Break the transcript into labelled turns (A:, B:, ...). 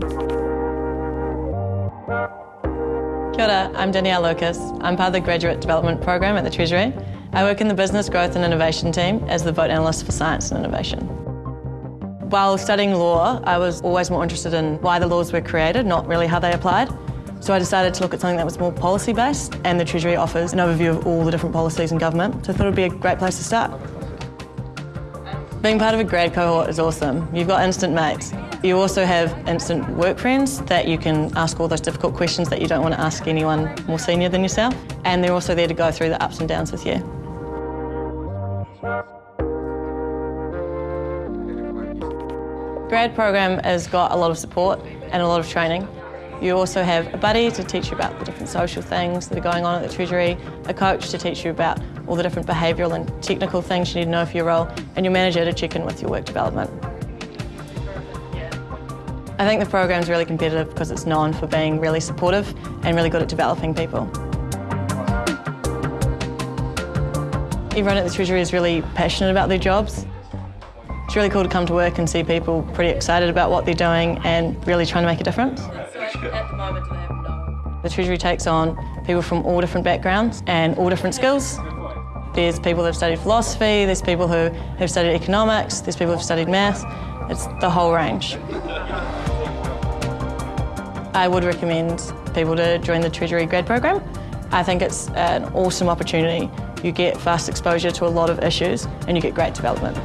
A: Kia ora, I'm Danielle Lucas. I'm part of the Graduate Development Program at the Treasury. I work in the Business Growth and Innovation team as the Vote Analyst for Science and Innovation. While studying law, I was always more interested in why the laws were created, not really how they applied. So I decided to look at something that was more policy-based, and the Treasury offers an overview of all the different policies in government, so I thought it would be a great place to start. Being part of a grad cohort is awesome. You've got instant mates. You also have instant work friends that you can ask all those difficult questions that you don't want to ask anyone more senior than yourself. And they're also there to go through the ups and downs with you. Grad program has got a lot of support and a lot of training. You also have a buddy to teach you about the different social things that are going on at the Treasury, a coach to teach you about all the different behavioural and technical things you need to know for your role, and your manager to check in with your work development. I think the program's really competitive because it's known for being really supportive and really good at developing people. Everyone at the Treasury is really passionate about their jobs. It's really cool to come to work and see people pretty excited about what they're doing and really trying to make a difference. The Treasury takes on people from all different backgrounds and all different skills. There's people that have studied philosophy, there's people who have studied economics, there's people who have studied math. It's the whole range. I would recommend people to join the Treasury grad program. I think it's an awesome opportunity. You get fast exposure to a lot of issues and you get great development.